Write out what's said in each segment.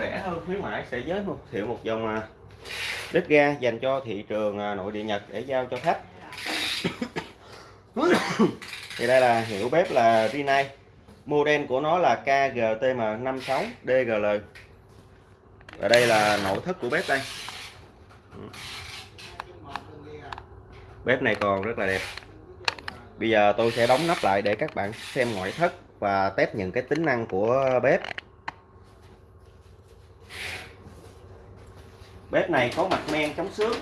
rẻ hơn khuyến mãi sẽ giới thiệu một dòng à, bếp ga dành cho thị trường à, nội địa Nhật để giao cho khách. Thì đây là hiệu bếp là Rinnai. Model của nó là KGTM56DGL và đây là nội thất của bếp đây. Bếp này còn rất là đẹp. Bây giờ tôi sẽ đóng nắp lại để các bạn xem ngoại thất và test những cái tính năng của bếp bếp này có mặt men chống xước.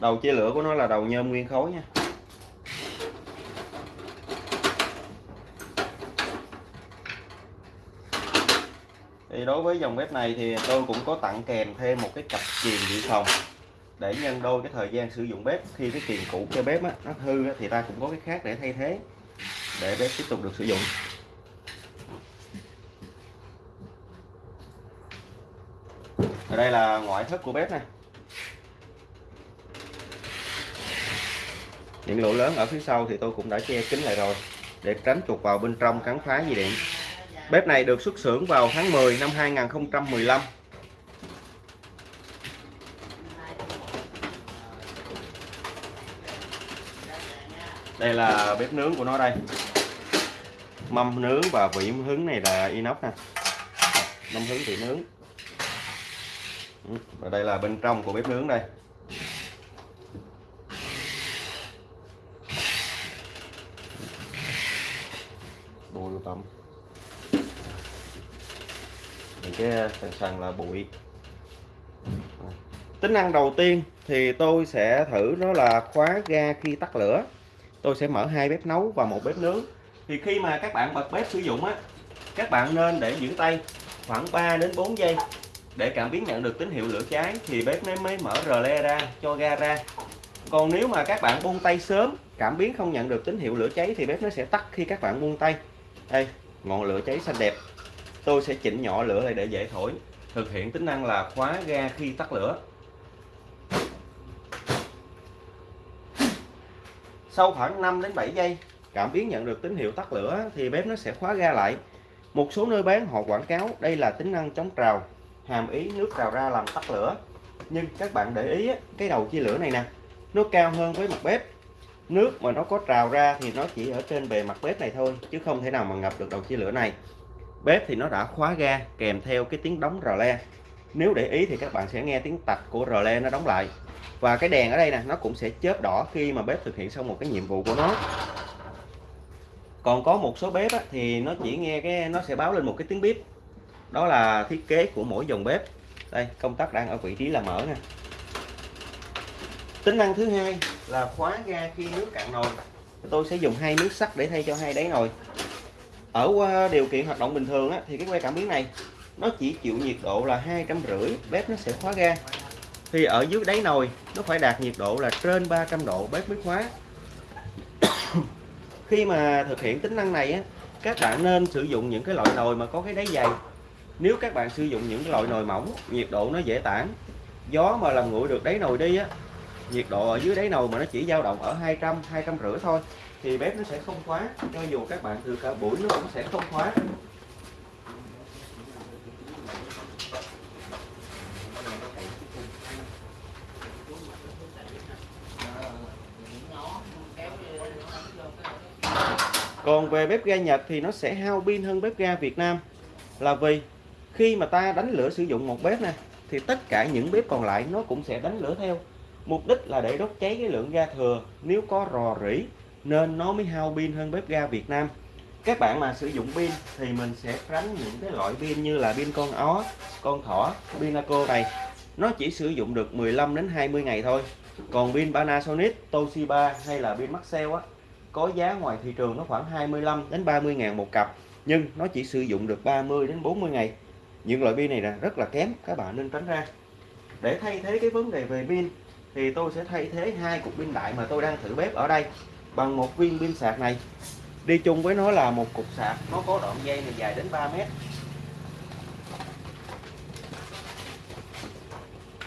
Đầu chia lửa của nó là đầu nhôm nguyên khối nha. Thì đối với dòng bếp này thì tôi cũng có tặng kèm thêm một cái cặp kiềm dự phòng để nhân đôi cái thời gian sử dụng bếp. Khi cái kiềm cũ cho bếp á, nó hư á, thì ta cũng có cái khác để thay thế để bếp tiếp tục được sử dụng. Ở đây là ngoại thất của bếp này những lỗ lớn ở phía sau thì tôi cũng đã che kín lại rồi, để tránh chuột vào bên trong cắn phá dây điện. Bếp này được xuất xưởng vào tháng 10 năm 2015 đây là bếp nướng của nó đây. Mâm nướng và vỉ hứng này là inox nè. Mâm hứng vị nướng và đây là bên trong của bếp nướng đây. Bụi tầm những cái sàn sàn là bụi. Tính năng đầu tiên thì tôi sẽ thử đó là khóa ga khi tắt lửa. Tôi sẽ mở hai bếp nấu và một bếp nướng. Thì khi mà các bạn bật bếp sử dụng á, các bạn nên để giữ tay khoảng 3 đến 4 giây để cảm biến nhận được tín hiệu lửa cháy thì bếp nó mới mở rờ le ra, cho ga ra. Còn nếu mà các bạn buông tay sớm, cảm biến không nhận được tín hiệu lửa cháy thì bếp nó sẽ tắt khi các bạn buông tay. Đây, ngọn lửa cháy xanh đẹp. Tôi sẽ chỉnh nhỏ lửa lại để dễ thổi. Thực hiện tính năng là khóa ga khi tắt lửa. Sau khoảng 5 đến 7 giây, cảm biến nhận được tín hiệu tắt lửa thì bếp nó sẽ khóa ga lại. Một số nơi bán họ quảng cáo đây là tính năng chống trào hàm ý nước trào ra làm tắt lửa. Nhưng các bạn để ý cái đầu chia lửa này nè nó cao hơn với mặt bếp. Nước mà nó có trào ra thì nó chỉ ở trên bề mặt bếp này thôi chứ không thể nào mà ngập được đầu chia lửa này. Bếp thì nó đã khóa ga kèm theo cái tiếng đóng rò le. Nếu để ý thì các bạn sẽ nghe tiếng tạch của rò le nó đóng lại. Và cái đèn ở đây nè nó cũng sẽ chớp đỏ khi mà bếp thực hiện xong một cái nhiệm vụ của nó. Còn có một số bếp á, thì nó chỉ nghe cái nó sẽ báo lên một cái tiếng bếp đó là thiết kế của mỗi dòng bếp. Đây công tắc đang ở vị trí là mở nè. Tính năng thứ hai là khóa ga khi nước cạn nồi. Tôi sẽ dùng hai miếng sắt để thay cho hai đáy nồi. Ở điều kiện hoạt động bình thường á, thì cái que cảm biến này nó chỉ chịu nhiệt độ là hai trăm rưỡi bếp nó sẽ khóa ga. Thì ở dưới đáy nồi nó phải đạt nhiệt độ là trên 300 độ bếp mới khóa. Khi mà thực hiện tính năng này á, các bạn nên sử dụng những cái loại nồi mà có cái đáy dày nếu các bạn sử dụng những cái loại nồi mỏng, nhiệt độ nó dễ tản. Gió mà làm nguội được đáy nồi đi á, nhiệt độ ở dưới đáy nồi mà nó chỉ dao động ở 200 200 rưỡi thôi, thì bếp nó sẽ không khóa. Cho dù các bạn từ cả buổi, nó cũng sẽ không khóa. Còn về bếp ga Nhật thì nó sẽ hao pin hơn bếp ga Việt Nam. Là vì khi mà ta đánh lửa sử dụng một bếp này thì tất cả những bếp còn lại nó cũng sẽ đánh lửa theo. Mục đích là để đốt cháy cái lượng ga thừa, nếu có rò rỉ, nên nó mới hao pin hơn bếp ga Việt Nam. Các bạn mà sử dụng pin thì mình sẽ tránh những cái loại pin như là pin con ó, con thỏ, pinaco này. Nó chỉ sử dụng được 15 đến 20 ngày thôi. Còn pin Panasonic, Toshiba hay là pin Maxell á, có giá ngoài thị trường nó khoảng 25 đến 30 ngàn một cặp, nhưng nó chỉ sử dụng được 30 đến 40 ngày những loại pin này là rất là kém các bạn nên tránh ra. Để thay thế cái vấn đề về pin thì tôi sẽ thay thế hai cục pin đại mà tôi đang thử bếp ở đây bằng một viên pin sạc này. Đi chung với nó là một cục sạc nó có đoạn dây này dài đến 3 mét.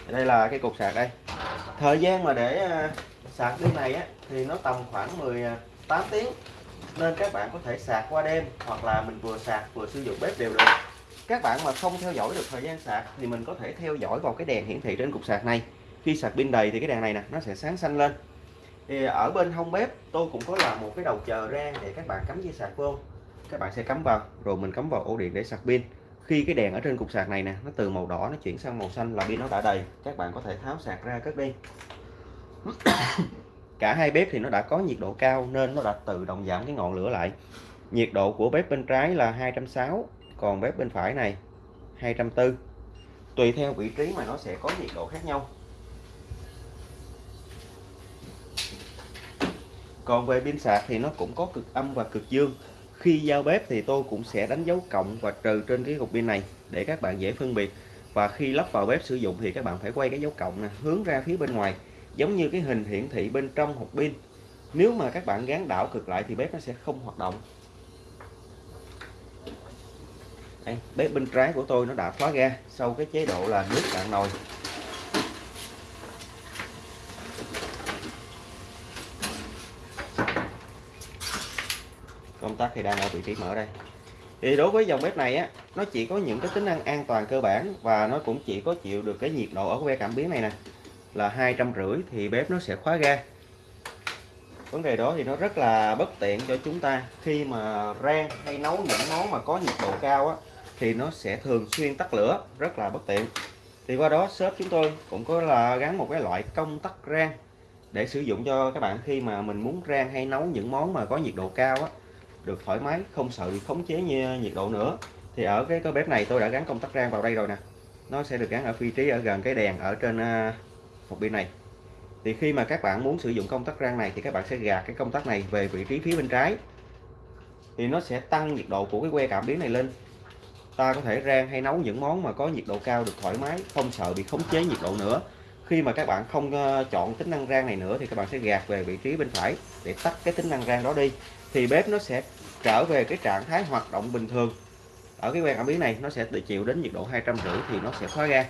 Đây là cái cục sạc đây. Thời gian mà để à, sạc pin này á, thì nó tầm khoảng 18 à, tiếng. Nên các bạn có thể sạc qua đêm hoặc là mình vừa sạc vừa sử dụng bếp đều được các bạn mà không theo dõi được thời gian sạc thì mình có thể theo dõi vào cái đèn hiển thị trên cục sạc này. Khi sạc pin đầy thì cái đèn này nè, nó sẽ sáng xanh lên. Thì ở bên hông bếp, tôi cũng có làm một cái đầu chờ ra để các bạn cắm dây sạc vô. Các bạn sẽ cắm vào, rồi mình cắm vào ổ điện để sạc pin. Khi cái đèn ở trên cục sạc này nè, nó từ màu đỏ nó chuyển sang màu xanh là pin nó đã đầy, các bạn có thể tháo sạc ra cất đi. Cả hai bếp thì nó đã có nhiệt độ cao nên nó đã tự động giảm cái ngọn lửa lại. Nhiệt độ của bếp bên trái là 260 còn bếp bên phải này 240 tùy theo vị trí mà nó sẽ có nhiệt độ khác nhau. Còn về pin sạc thì nó cũng có cực âm và cực dương. Khi giao bếp thì tôi cũng sẽ đánh dấu cộng và trừ trên cái cục pin này để các bạn dễ phân biệt. Và khi lắp vào bếp sử dụng thì các bạn phải quay cái dấu cộng này hướng ra phía bên ngoài, giống như cái hình hiển thị bên trong hộp pin. Nếu mà các bạn gắn đảo cực lại thì bếp nó sẽ không hoạt động. Đây, bếp bên trái của tôi nó đã khóa ga sau cái chế độ là nước cạn nồi. Công tắc thì đang ở vị trí mở đây. Thì đối với dòng bếp này á nó chỉ có những cái tính năng an toàn cơ bản và nó cũng chỉ có chịu được cái nhiệt độ ở que cảm biến này nè. Là hai trăm rưỡi thì bếp nó sẽ khóa ga. Vấn đề đó thì nó rất là bất tiện cho chúng ta khi mà rang hay nấu những món mà có nhiệt độ cao á thì nó sẽ thường xuyên tắt lửa, rất là bất tiện. Thì qua đó shop chúng tôi cũng có là gắn một cái loại công tắc rang để sử dụng cho các bạn khi mà mình muốn rang hay nấu những món mà có nhiệt độ cao á, được thoải mái, không sợ bị khống chế như nhiệt độ nữa. Thì ở cái cái bếp này tôi đã gắn công tắc rang vào đây rồi nè. Nó sẽ được gắn ở vị trí ở gần cái đèn ở trên à, một bên pin này. Thì khi mà các bạn muốn sử dụng công tắc rang này thì các bạn sẽ gạt cái công tắc này về vị trí phía bên trái. Thì nó sẽ tăng nhiệt độ của cái que cảm biến này lên ta có thể rang hay nấu những món mà có nhiệt độ cao được thoải mái không sợ bị khống chế nhiệt độ nữa khi mà các bạn không ờ, chọn tính năng rang này nữa thì các bạn sẽ gạt về vị trí bên phải để tắt cái tính năng rang đó đi thì bếp nó sẽ trở về cái trạng thái hoạt động bình thường ở cái que cảm biến này nó sẽ chịu đến nhiệt độ hai trăm rưỡi thì nó sẽ khóa ra.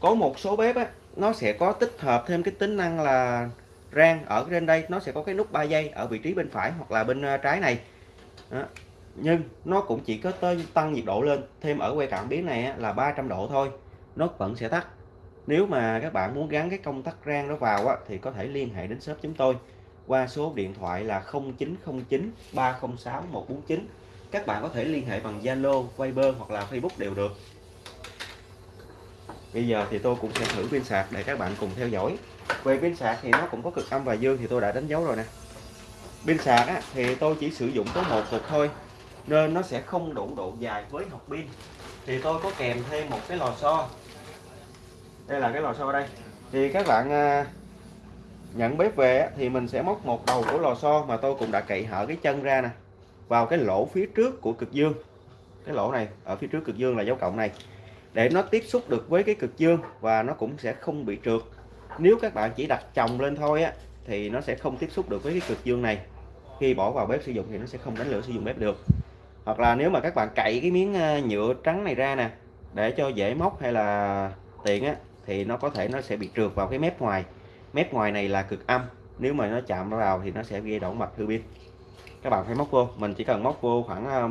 có một số bếp á, nó sẽ có tích hợp thêm cái tính năng là rang ở trên đây nó sẽ có cái nút 3 giây ở vị trí bên phải hoặc là bên ờ, trái này đó nhưng nó cũng chỉ có tới tăng nhiệt độ lên thêm ở que cảm biến này là 300 độ thôi. Nó vẫn sẽ tắt. Nếu mà các bạn muốn gắn cái công tắc rang đó vào á, thì có thể liên hệ đến shop chúng tôi qua số điện thoại là 0909 306 149 các bạn có thể liên hệ bằng Zalo, Viber hoặc là Facebook đều được. Bây giờ thì tôi cũng sẽ thử pin sạc để các bạn cùng theo dõi. Về pin sạc thì nó cũng có cực âm và dương thì tôi đã đánh dấu rồi nè. Pin sạc á, thì tôi chỉ sử dụng có một cục thôi nên nó sẽ không đủ độ dài với hộp pin. Thì tôi có kèm thêm một cái lò xo. Đây là cái lò xo đây. Thì các bạn à, nhận bếp về thì mình sẽ móc một đầu của lò xo mà tôi cũng đã cậy hở cái chân ra nè, vào cái lỗ phía trước của cực dương. Cái lỗ này, ở phía trước cực dương là dấu cộng này. Để nó tiếp xúc được với cái cực dương và nó cũng sẽ không bị trượt. Nếu các bạn chỉ đặt chồng lên thôi á, thì nó sẽ không tiếp xúc được với cái cực dương này. Khi bỏ vào bếp sử dụng thì nó sẽ không đánh lửa sử dụng bếp được hoặc là nếu mà các bạn cậy cái miếng ờ, nhựa trắng này ra nè, để cho dễ móc hay là tiện á, thì nó có thể nó sẽ bị trượt vào cái mép ngoài. Mép ngoài này là cực âm, nếu mà nó chạm vào thì nó sẽ gây đổ mạch hư pin các bạn phải móc vô, mình chỉ cần móc vô khoảng ờ,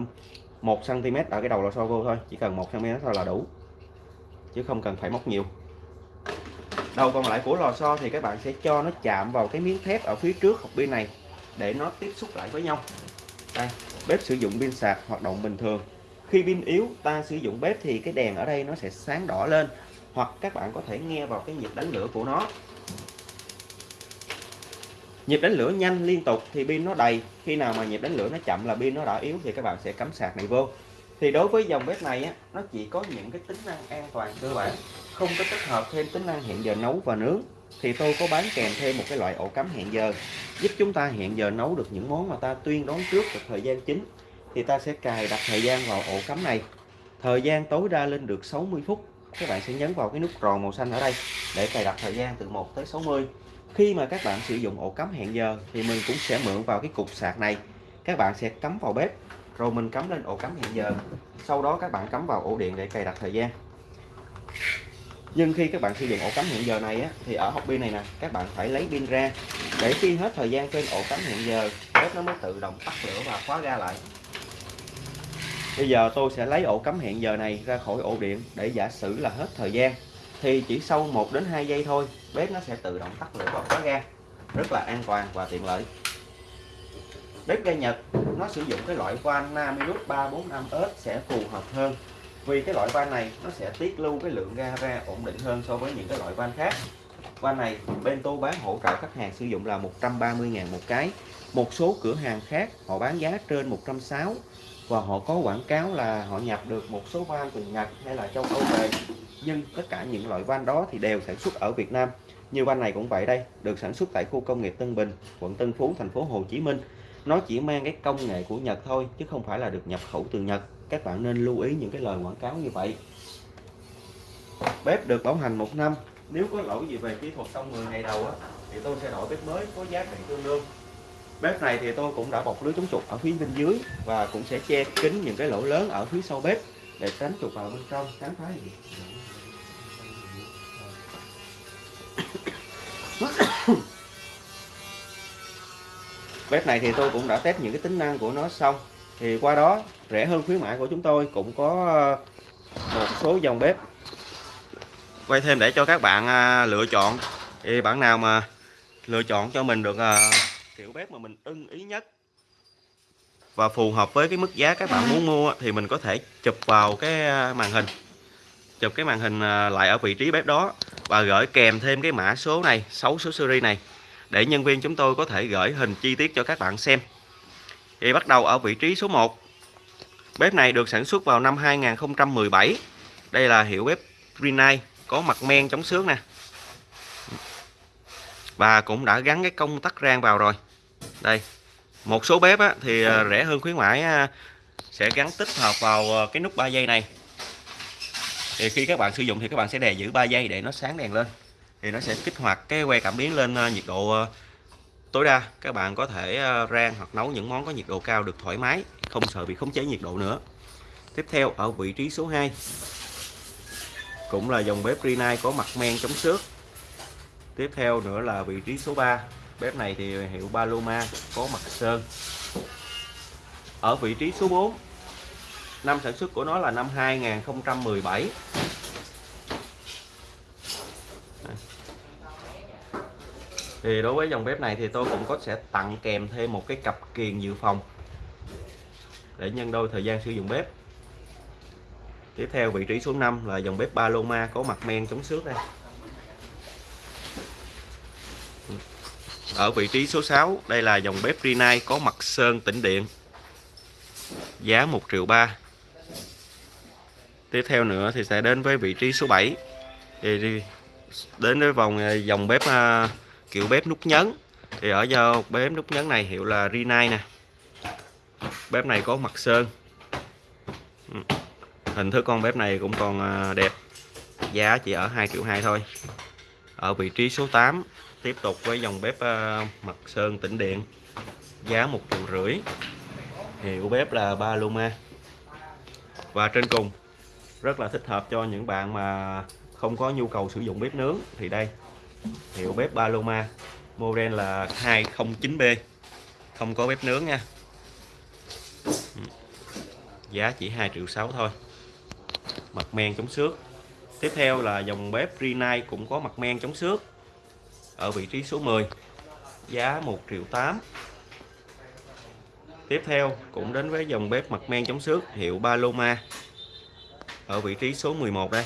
1 cm ở cái đầu lò xo vô thôi, chỉ cần 1 cm thôi là đủ, chứ không cần phải móc nhiều. Đầu còn lại của lò xo thì các bạn sẽ cho nó chạm vào cái miếng thép ở phía trước hộp pin này, để nó tiếp xúc lại với nhau. Đây bếp sử dụng pin sạc hoạt động bình thường. Khi pin yếu, ta sử dụng bếp thì cái đèn ở đây nó sẽ sáng đỏ lên, hoặc các bạn có thể nghe vào cái nhịp đánh lửa của nó. Nhịp đánh lửa nhanh liên tục thì pin nó đầy. Khi nào mà nhịp đánh lửa nó chậm là pin nó đã yếu thì các bạn sẽ cắm sạc này vô. Thì đối với dòng bếp này á, nó chỉ có những cái tính năng an toàn cơ bản, không có tích hợp thêm tính năng hiện giờ nấu và nướng thì tôi có bán kèm thêm một cái loại ổ cắm hẹn giờ, giúp chúng ta hẹn giờ nấu được những món mà ta tuyên đoán trước được thời gian chính. Thì ta sẽ cài đặt thời gian vào ổ cắm này. Thời gian tối đa lên được 60 phút. Các bạn sẽ nhấn vào cái nút tròn màu xanh ở đây để cài đặt thời gian từ 1 tới 60 khi mà các bạn sử dụng ổ cắm hẹn giờ thì mình cũng sẽ mượn vào cái cục sạc này. Các bạn sẽ cắm vào bếp, rồi mình cắm lên ổ cắm hẹn giờ. Sau đó các bạn cắm vào ổ điện để cài đặt thời gian nhưng khi các bạn sử dụng ổ cắm hẹn giờ này á, thì ở hộp pin này nè các bạn phải lấy pin ra. Để khi hết thời gian trên ổ cắm hẹn giờ bếp nó mới tự động tắt lửa và khóa ra lại. Bây giờ tôi sẽ lấy ổ cắm hẹn giờ này ra khỏi ổ điện để giả sử là hết thời gian. Thì chỉ sau 1 đến 2 giây thôi bếp nó sẽ tự động tắt lửa và khóa ra. rất là an toàn và tiện lợi. Bếp ga Nhật nó sử dụng cái loại van Namirus 345S sẽ phù hợp hơn vì cái loại van này, nó sẽ tiết lưu cái lượng ga ra ổn định hơn so với những cái loại van khác. Van này, bên tôi bán hỗ trợ khách hàng sử dụng là 130.000 một cái. Một số cửa hàng khác, họ bán giá trên 160 và họ có quảng cáo là họ nhập được một số van từ Nhật hay là châu Âu về. Nhưng tất cả những loại van đó thì đều sản xuất ở Việt Nam. Như van này cũng vậy đây, được sản xuất tại khu công nghiệp Tân Bình, quận Tân Phú, thành phố Hồ Chí Minh. Nó chỉ mang cái công nghệ của Nhật thôi, chứ không phải là được nhập khẩu từ Nhật các bạn nên lưu ý những cái lời quảng cáo như vậy. Bếp được bảo hành một năm. Nếu có lỗi gì về kỹ thuật trong 10 ngày đầu á, thì tôi sẽ đổi bếp mới có giá trị tương đương. Bếp này thì tôi cũng đã bọc lưới chống trục ở phía bên dưới và cũng sẽ che kín những cái lỗ lớn ở phía sau bếp để tránh trục vào bên trong tránh phá gì bếp này thì tôi cũng đã test những cái tính năng của nó xong. Thì qua đó rẻ hơn khuyến mãi của chúng tôi, cũng có ờ, một số dòng bếp. Quay thêm để cho các bạn à, lựa chọn. Thì bạn nào mà lựa chọn cho mình được à, kiểu bếp mà mình ưng ý nhất và phù hợp với cái mức giá các bạn muốn mua thì mình có thể chụp vào cái à, màn hình. Chụp cái màn hình lại ở vị trí bếp đó và gửi kèm thêm cái mã số này 6 số series này, để nhân viên chúng tôi có thể gửi hình chi tiết cho các bạn xem. Thì bắt đầu ở vị trí số 1 bếp này được sản xuất vào năm 2017 đây là hiệu bếp Rinnai có mặt men chống xước nè. Và cũng đã gắn cái công tắc rang vào rồi. Đây một số bếp á, thì ờ, rẻ hơn khuyến mãi ờ, sẽ gắn tích hợp vào ờ, cái nút 3 giây này. Thì khi các bạn sử dụng thì các bạn sẽ đè giữ 3 giây để nó sáng đèn lên. Thì nó sẽ kích hoạt cái que cảm biến lên nhiệt độ tối đa. Các bạn có thể rang hoặc nấu những món có nhiệt độ cao được thoải mái không sợ bị khống chế nhiệt độ nữa. Tiếp theo, ở vị trí số 2 cũng là dòng bếp Rinnai có mặt men chống xước. Tiếp theo nữa là vị trí số 3 bếp này thì hiệu Paloma có mặt sơn. Ở vị trí số 4 năm sản xuất của nó là năm 2017 thì đối với dòng bếp này thì tôi cũng có sẽ tặng kèm thêm một cái cặp kiềng dự phòng để nhân đôi thời gian sử dụng bếp. Tiếp theo, vị trí số 5 là dòng bếp Paloma có mặt men chống xước đây. Ở vị trí số 6 đây là dòng bếp Rinnai có mặt sơn tĩnh điện. Giá 1 triệu 3 tiếp theo nữa thì sẽ đến với vị trí số 7 thì đến với vòng ờ, dòng bếp ờ, kiểu bếp nút nhấn. Thì ở do bếp nút nhấn này hiệu là Rinnai nè bếp này có mặt sơn. Ừ. Hình thức con bếp này cũng còn à, đẹp. Giá chỉ ở 2 triệu 2 thôi. Ở vị trí số 8 tiếp tục với dòng bếp à, mặt sơn tĩnh điện. Giá một triệu rưỡi. Hiệu bếp là Paloma và trên cùng, rất là thích hợp cho những bạn mà không có nhu cầu sử dụng bếp nướng. Thì đây, hiệu bếp Paloma model là 209B không có bếp nướng nha giá chỉ 2 triệu 6 thôi. Mặt men chống xước. Tiếp theo là dòng bếp Rinnai cũng có mặt men chống xước ở vị trí số 10 giá 1 triệu 8 tiếp theo cũng đến với dòng bếp mặt men chống xước hiệu Paloma ở vị trí số 11 đây.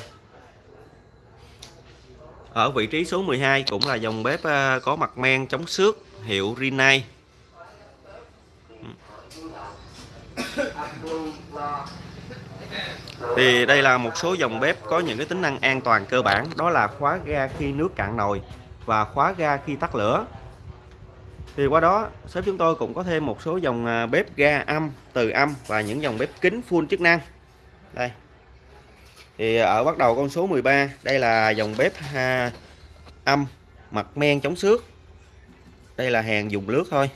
Ở vị trí số 12 cũng là dòng bếp ờ, có mặt men chống xước hiệu Rinnai thì đây là một số dòng bếp có những cái tính năng an toàn cơ bản đó là khóa ga khi nước cạn nồi và khóa ga khi tắt lửa. Thì qua đó shop chúng tôi cũng có thêm một số dòng à, bếp ga âm từ âm và những dòng bếp kính full chức năng. Đây. Thì ở bắt đầu con số 13 đây là dòng bếp ha, âm mặt men chống xước. Đây là hàng dùng lướt thôi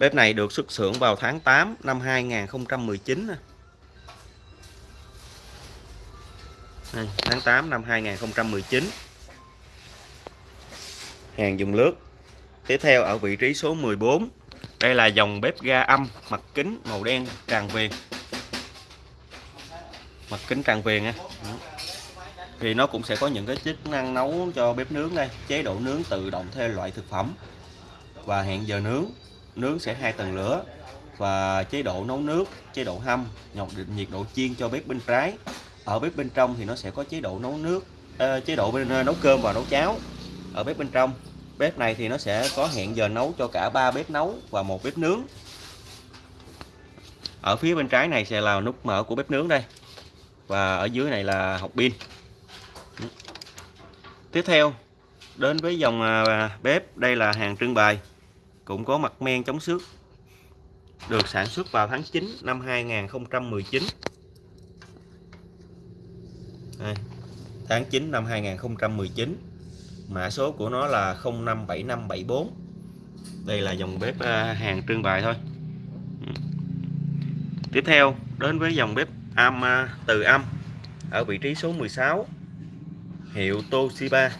bếp này được xuất xưởng vào tháng 8 năm 2019 đây, tháng 8 năm 2019 hàng dùng lướt. Tiếp theo ở vị trí số 14 đây là dòng bếp ga âm mặt kính màu đen tràn viền. Mặt kính tràn viền nha thì nó cũng sẽ có những cái chức năng nấu cho bếp nướng đây. Chế độ nướng tự động theo loại thực phẩm và hẹn giờ nướng nướng sẽ hai tầng lửa và chế độ nấu nước chế độ hâm nhọc nhiệt độ chiên cho bếp bên trái. Ở bếp bên trong thì nó sẽ có chế độ nấu nước uh, chế độ bên uh, nấu cơm và nấu cháo. Ở bếp bên trong bếp này thì nó sẽ có hẹn giờ nấu cho cả ba bếp nấu và một bếp nướng. Ở phía bên trái này sẽ là nút mở của bếp nướng đây và ở dưới này là hộp pin. Tiếp theo đến với dòng à, bếp đây là hàng trưng bày cũng có mặt men chống xước được sản xuất vào tháng 9 năm 2019 đây, tháng 9 năm 2019 mã số của nó là 057574 đây là dòng bếp à, hàng trưng bày thôi. Tiếp theo đến với dòng bếp âm à, từ âm ở vị trí số 16 hiệu Toshiba.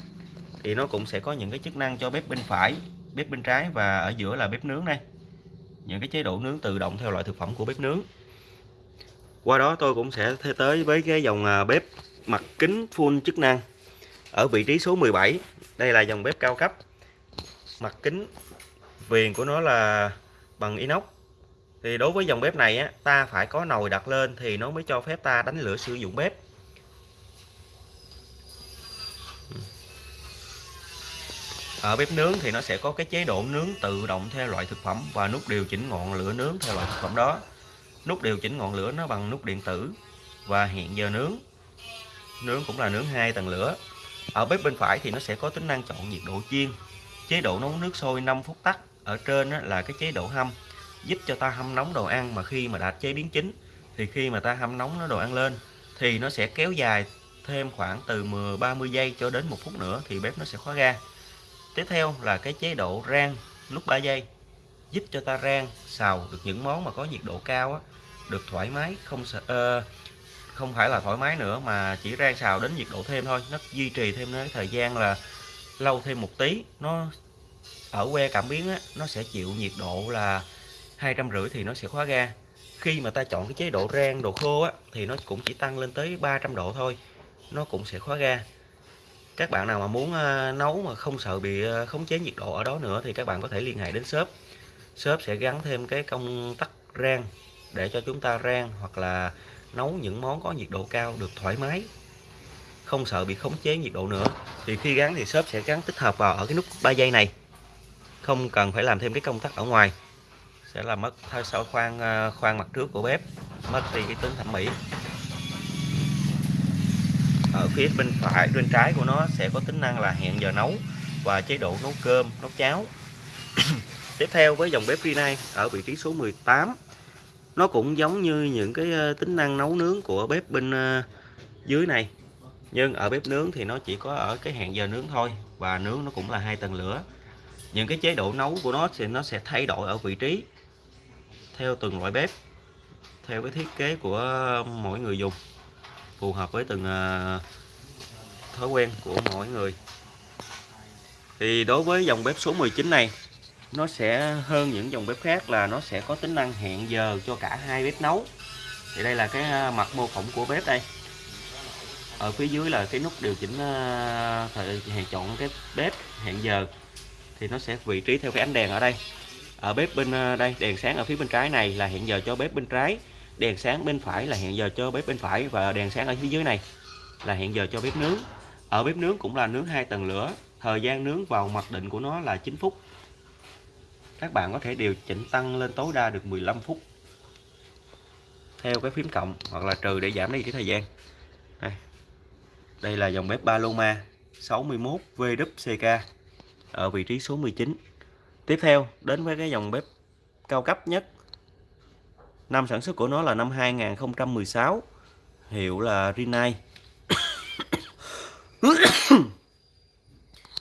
Thì nó cũng sẽ có những cái chức năng cho bếp bên phải bếp bên trái và ở giữa là bếp nướng đây. Những cái chế độ nướng tự động theo loại thực phẩm của bếp nướng. Qua đó tôi cũng sẽ tới với cái dòng à, bếp mặt kính full chức năng ở vị trí số 17 đây là dòng bếp cao cấp. Mặt kính viền của nó là bằng inox. Thì đối với dòng bếp này á, ta phải có nồi đặt lên thì nó mới cho phép ta đánh lửa sử dụng bếp. Ở bếp nướng thì nó sẽ có cái chế độ nướng tự động theo loại thực phẩm và nút điều chỉnh ngọn lửa nướng theo loại thực phẩm đó. Nút điều chỉnh ngọn lửa nó bằng nút điện tử và hẹn giờ nướng. Nướng cũng là nướng hai tầng lửa. Ở bếp bên phải thì nó sẽ có tính năng chọn nhiệt độ chiên. Chế độ nấu nước sôi 5 phút tắt ở trên là cái chế độ hâm, giúp cho ta hâm nóng đồ ăn mà khi mà đã chế biến chín thì khi mà ta hâm nóng nó đồ ăn lên thì nó sẽ kéo dài thêm khoảng từ 10 30 giây cho đến một phút nữa thì bếp nó sẽ khóa ga tiếp theo là cái chế độ rang lúc 3 giây giúp cho ta rang xào được những món mà có nhiệt độ cao á, được thoải mái không sợ uh, không phải là thoải mái nữa mà chỉ rang xào đến nhiệt độ thêm thôi. Nó duy trì thêm cái thời gian là lâu thêm một tí nó ở que cảm biến á, nó sẽ chịu nhiệt độ là hai trăm rưỡi thì nó sẽ khóa ga. Khi mà ta chọn cái chế độ rang đồ khô á, thì nó cũng chỉ tăng lên tới 300 độ thôi nó cũng sẽ khóa ga các bạn nào mà muốn ờ, nấu mà không sợ bị ờ, khống chế nhiệt độ ở đó nữa thì các bạn có thể liên hệ đến shop. Shop sẽ gắn thêm cái công tắc rang để cho chúng ta rang hoặc là nấu những món có nhiệt độ cao được thoải mái. Không sợ bị khống chế nhiệt độ nữa. Thì khi gắn thì shop sẽ gắn tích hợp vào ở cái nút 3 giây này. Không cần phải làm thêm cái công tắc ở ngoài. Sẽ là mất thay sau khoan ờ, khoan mặt trước của bếp, mất đi cái tính thẩm mỹ ở phía bên phải, bên trái của nó sẽ có tính năng là hẹn giờ nấu và chế độ nấu cơm, nấu cháo. Tiếp theo với dòng bếp Rinnai ở vị trí số 18 nó cũng giống như những cái ờ, tính năng nấu nướng của bếp bên ờ, dưới này. Nhưng ở bếp nướng thì nó chỉ có ở cái hẹn giờ nướng thôi và nướng nó cũng là hai tầng lửa. Những cái chế độ nấu của nó thì nó sẽ thay đổi ở vị trí theo từng loại bếp, theo cái thiết kế của ờ, mỗi người dùng phù hợp với từng ờ, thói quen của mỗi người. Thì đối với dòng bếp số 19 này, nó sẽ hơn những dòng bếp khác là nó sẽ có tính năng hẹn giờ cho cả hai bếp nấu. Thì đây là cái ờ, mặt mô phỏng của bếp đây. Ở phía dưới là cái nút điều chỉnh ờ, thời hẹn chọn cái bếp hẹn giờ. Thì nó sẽ vị trí theo cái ánh đèn ở đây. Ở bếp bên đây, đèn sáng ở phía bên trái này là hẹn giờ cho bếp bên trái đèn sáng bên phải là hẹn giờ cho bếp bên phải và đèn sáng ở phía dưới này là hẹn giờ cho bếp nướng. Ở bếp nướng cũng là nướng hai tầng lửa thời gian nướng vào mặc định của nó là 9 phút. Các bạn có thể điều chỉnh tăng lên tối đa được 15 phút theo cái phím cộng hoặc là trừ để giảm đi cái thời gian. Đây, đây là dòng bếp Paloma 61 VWCK ở vị trí số 19 tiếp theo đến với cái dòng bếp cao cấp nhất năm sản xuất của nó là năm 2016 hiệu là Rinnai.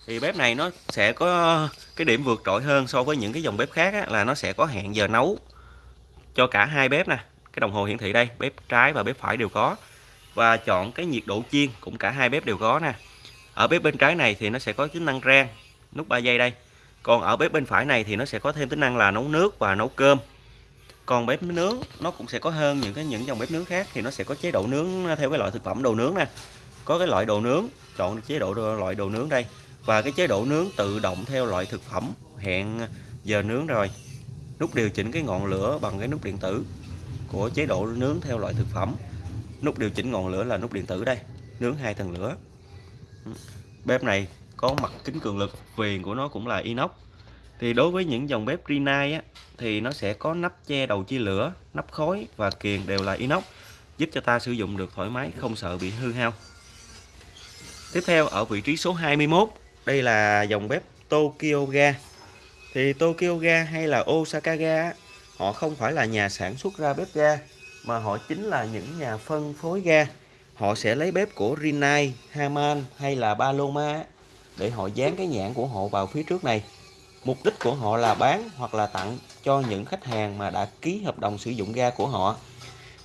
Thì bếp này nó sẽ có cái điểm vượt trội hơn so với những cái dòng bếp khác á, là nó sẽ có hẹn giờ nấu cho cả hai bếp nè. Cái đồng hồ hiển thị đây bếp trái và bếp phải đều có. Và chọn cái nhiệt độ chiên cũng cả hai bếp đều có nè. Ở bếp bên trái này thì nó sẽ có tính năng rang nút 3 giây đây. Còn ở bếp bên phải này thì nó sẽ có thêm tính năng là nấu nước và nấu cơm còn bếp nướng, nó cũng sẽ có hơn những cái, những dòng bếp nướng khác, thì nó sẽ có chế độ nướng theo cái loại thực phẩm đồ nướng nè. Có cái loại đồ nướng, chọn chế độ loại đồ nướng đây. Và cái chế độ nướng tự động theo loại thực phẩm hẹn giờ nướng rồi. Nút điều chỉnh cái ngọn lửa bằng cái nút điện tử của chế độ nướng theo loại thực phẩm. Nút điều chỉnh ngọn lửa là nút điện tử đây, nướng hai tầng lửa. Bếp này có mặt kính cường lực, viền của nó cũng là inox thì đối với những dòng bếp Rinnai á, thì nó sẽ có nắp che đầu chia lửa nắp khói và kiềng đều là inox giúp cho ta sử dụng được thoải mái không sợ bị hư hao. Tiếp theo ở vị trí số 21 đây là dòng bếp Tokyo Ga. Thì Tokyo Ga hay là Osaka Ga họ không phải là nhà sản xuất ra bếp ga mà họ chính là những nhà phân phối ga. Họ sẽ lấy bếp của Rinnai, Haman hay là Paloma để họ dán cái nhãn của họ vào phía trước này mục đích của họ là bán hoặc là tặng cho những khách hàng mà đã ký hợp đồng sử dụng ga của họ.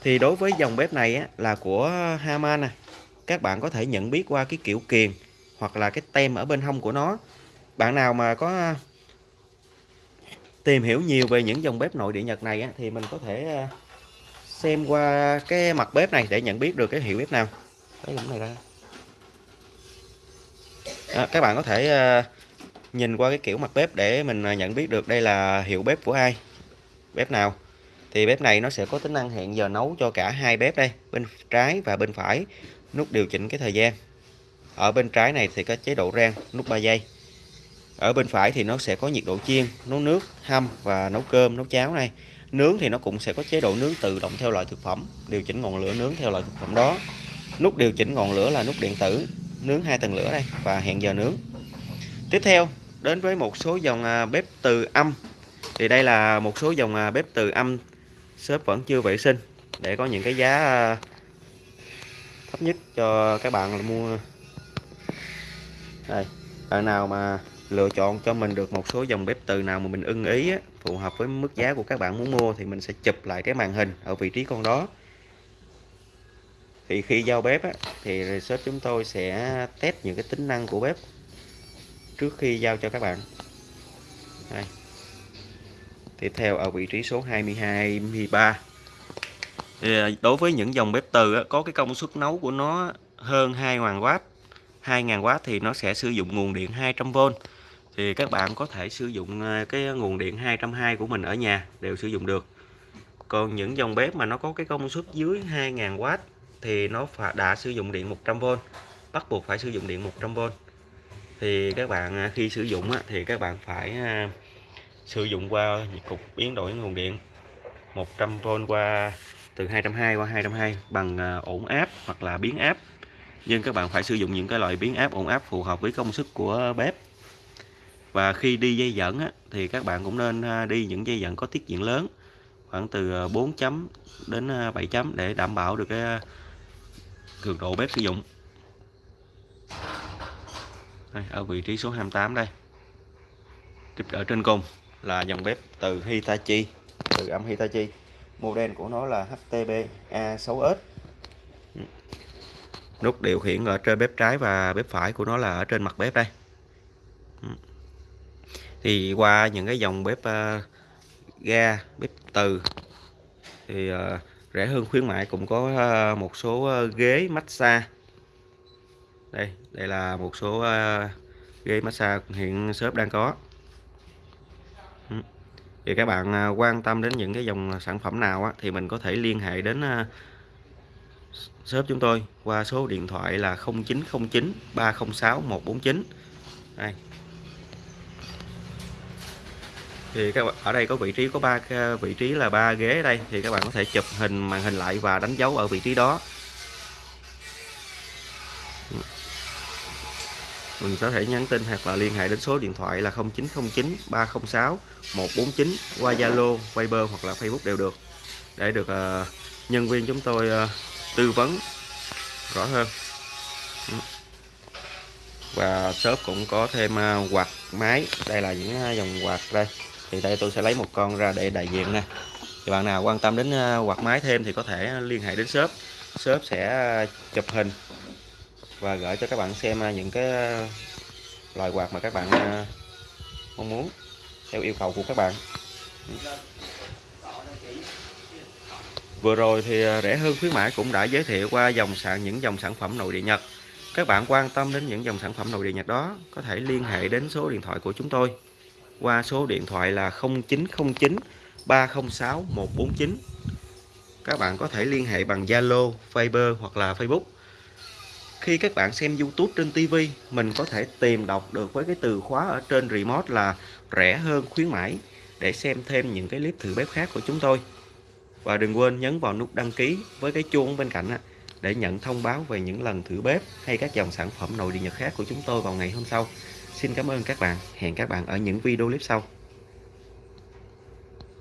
Thì đối với dòng bếp này á, là của Haman nè. Các bạn có thể nhận biết qua cái kiểu kiền hoặc là cái tem ở bên hông của nó. Bạn nào mà có tìm hiểu nhiều về những dòng bếp nội địa Nhật này á, thì mình có thể à, xem qua cái mặt bếp này để nhận biết được cái hiệu bếp nào. Lấy này ra. À, các bạn có thể à, nhìn qua cái kiểu mặt bếp để mình à, nhận biết được đây là hiệu bếp của ai, bếp nào. Thì bếp này nó sẽ có tính năng hẹn giờ nấu cho cả hai bếp đây, bên trái và bên phải, nút điều chỉnh cái thời gian. Ở bên trái này thì có chế độ rang, nút 3 giây. Ở bên phải thì nó sẽ có nhiệt độ chiên, nấu nước, hâm và nấu cơm, nấu cháo này. Nướng thì nó cũng sẽ có chế độ nướng tự động theo loại thực phẩm, điều chỉnh ngọn lửa nướng theo loại thực phẩm đó. Nút điều chỉnh ngọn lửa là nút điện tử, nướng hai tầng lửa đây và hẹn giờ nướng. Tiếp theo đến với một số dòng à, bếp từ âm. Thì đây là một số dòng à, bếp từ âm. Shop vẫn chưa vệ sinh. Để có những cái giá à, thấp nhất cho các bạn mua. Đây bạn nào mà lựa chọn cho mình được một số dòng bếp từ nào mà mình ưng ý á, phù hợp với mức giá của các bạn muốn mua thì mình sẽ chụp lại cái màn hình ở vị trí con đó. Thì khi giao bếp á, thì shop chúng tôi sẽ test những cái tính năng của bếp trước khi giao cho các bạn. Đây. tiếp theo ở vị trí số 22 23 thì à, đối với những dòng bếp từ có cái công suất nấu của nó hơn 2.000W 2.000W thì nó sẽ sử dụng nguồn điện 200V thì các bạn có thể sử dụng à, cái nguồn điện 220 của mình ở nhà đều sử dụng được. Còn những dòng bếp mà nó có cái công suất dưới 2.000W thì nó đã sử dụng điện 100V bắt buộc phải sử dụng điện 100V thì các bạn à, khi sử dụng thì các bạn phải à, sử dụng qua cục biến đổi nguồn điện 100V qua từ 220 qua 220 bằng à, ổn áp hoặc là biến áp. Nhưng các bạn phải sử dụng những cái loại biến áp ổn áp phù hợp với công suất của bếp. Và khi đi dây dẫn á, thì các bạn cũng nên đi những dây dẫn có tiết diện lớn khoảng từ 4 chấm đến 7 chấm để đảm bảo được cái cường độ bếp sử dụng đây, ở vị trí số 28 đây. Tiếp ở trên cùng là dòng bếp từ Hitachi từ âm Hitachi. Model của nó là HTB A6S nút điều khiển ở trên bếp trái và bếp phải của nó là ở trên mặt bếp đây. Thì qua những cái dòng bếp uh, ga bếp từ thì uh, rẻ hơn khuyến mại cũng có uh, một số uh, ghế massage đây đây là một số uh, ghế massage hiện shop đang có. Ừ. Thì các bạn ờ, quan tâm đến những cái dòng sản phẩm nào á, thì mình có thể liên hệ đến ờ, shop chúng tôi qua số điện thoại là 0909 306 149 đây. Thì các bạn ở đây có vị trí có ba vị trí là ba ghế đây thì các bạn có thể chụp hình màn hình lại và đánh dấu ở vị trí đó. Mình có thể nhắn tin hoặc là liên hệ đến số điện thoại là 0909 306 149 qua Zalo, Viber hoặc là Facebook đều được. Để được uh, nhân viên chúng tôi uh, tư vấn rõ hơn. Ừ. Và shop cũng có thêm uh, quạt máy. Đây là những dòng quạt đây. Thì đây tôi sẽ lấy một con ra để đại diện nè. Thì bạn nào quan tâm đến quạt máy thêm thì có thể liên hệ đến shop. Shop sẽ chụp hình và gửi cho các bạn xem à, những cái à, loại quạt mà các bạn à, mong muốn theo yêu cầu của các bạn. Vừa rồi thì rẻ hơn khuyến mãi cũng đã giới thiệu qua dòng sản những dòng sản phẩm nội địa Nhật. Các bạn quan tâm đến những dòng sản phẩm nội địa Nhật đó có thể liên hệ đến số điện thoại của chúng tôi. Qua số điện thoại là 0909 306 149 các bạn có thể liên hệ bằng Zalo, Viber hoặc là Facebook khi các bạn xem YouTube trên TV mình có thể tìm đọc được với cái từ khóa ở trên remote là rẻ hơn khuyến mãi để xem thêm những cái clip thử bếp khác của chúng tôi. Và đừng quên nhấn vào nút đăng ký với cái chuông bên cạnh để nhận thông báo về những lần thử bếp hay các dòng sản phẩm nội địa nhật khác của chúng tôi vào ngày hôm sau. Xin cảm ơn các bạn. Hẹn các bạn ở những video clip sau.